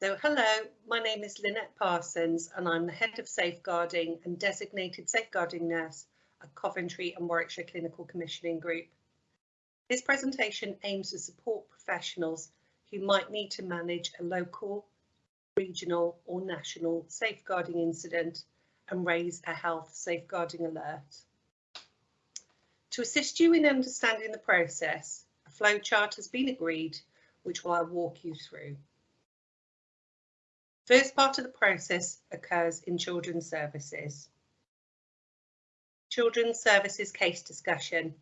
So hello, my name is Lynette Parsons and I'm the Head of Safeguarding and Designated Safeguarding Nurse at Coventry and Warwickshire Clinical Commissioning Group. This presentation aims to support professionals who might need to manage a local, regional or national safeguarding incident and raise a health safeguarding alert. To assist you in understanding the process, a flowchart has been agreed, which I'll walk you through. First part of the process occurs in Children's Services. Children's Services case discussion.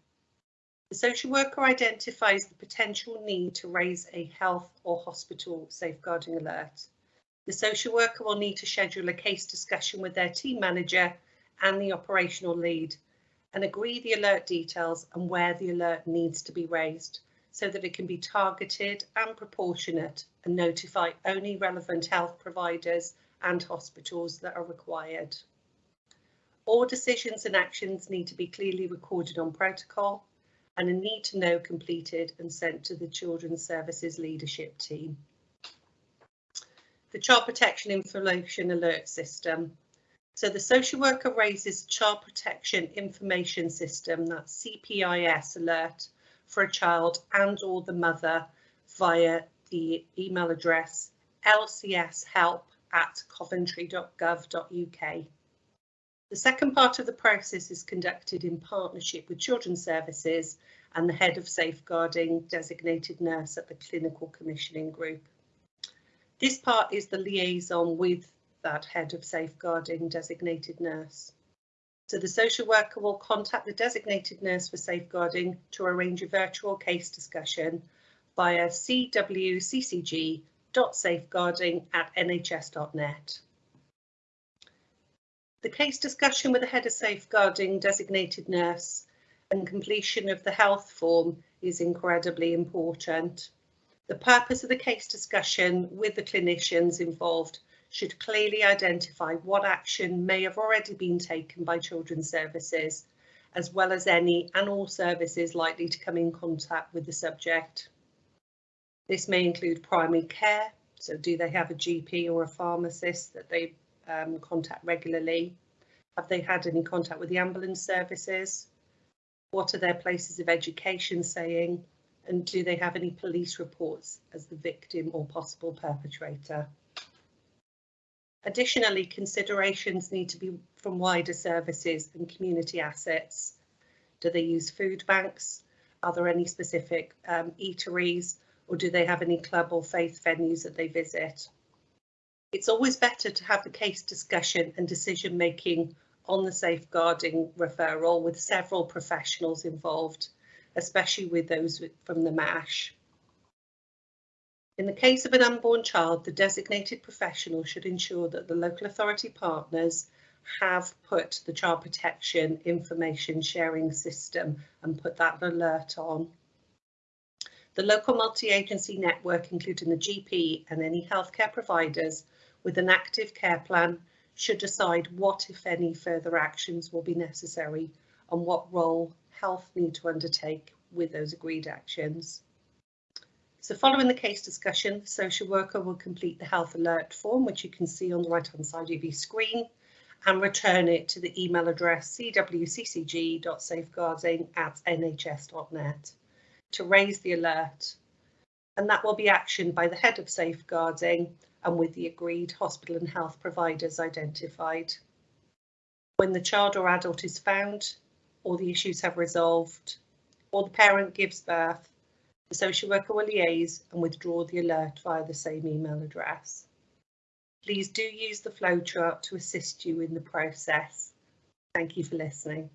The social worker identifies the potential need to raise a health or hospital safeguarding alert. The social worker will need to schedule a case discussion with their team manager and the operational lead and agree the alert details and where the alert needs to be raised so that it can be targeted and proportionate and notify only relevant health providers and hospitals that are required. All decisions and actions need to be clearly recorded on protocol and a need to know completed and sent to the Children's Services Leadership Team. The Child Protection Information Alert System. So the social worker raises Child Protection Information System, that's CPIS alert, for a child and or the mother via the email address lcshelp at coventry.gov.uk. The second part of the process is conducted in partnership with Children's Services and the Head of Safeguarding designated nurse at the Clinical Commissioning Group. This part is the liaison with that Head of Safeguarding designated nurse. So the social worker will contact the designated nurse for safeguarding to arrange a virtual case discussion via cwccg.safeguarding at nhs.net. The case discussion with the head of safeguarding designated nurse and completion of the health form is incredibly important. The purpose of the case discussion with the clinicians involved should clearly identify what action may have already been taken by Children's Services, as well as any and all services likely to come in contact with the subject. This may include primary care, so do they have a GP or a pharmacist that they um, contact regularly? Have they had any contact with the ambulance services? What are their places of education saying? And do they have any police reports as the victim or possible perpetrator? Additionally, considerations need to be from wider services and community assets. Do they use food banks? Are there any specific um, eateries or do they have any club or faith venues that they visit? It's always better to have the case discussion and decision making on the safeguarding referral with several professionals involved, especially with those from the MASH. In the case of an unborn child, the designated professional should ensure that the local authority partners have put the child protection information sharing system and put that alert on. The local multi-agency network, including the GP and any healthcare providers with an active care plan, should decide what, if any, further actions will be necessary and what role health need to undertake with those agreed actions. So following the case discussion, the social worker will complete the health alert form, which you can see on the right hand side of your screen, and return it to the email address cwccg.safeguarding at nhs.net to raise the alert. And that will be actioned by the head of safeguarding and with the agreed hospital and health providers identified. When the child or adult is found, or the issues have resolved, or the parent gives birth, the social worker will liaise and withdraw the alert via the same email address. Please do use the flowchart to assist you in the process. Thank you for listening.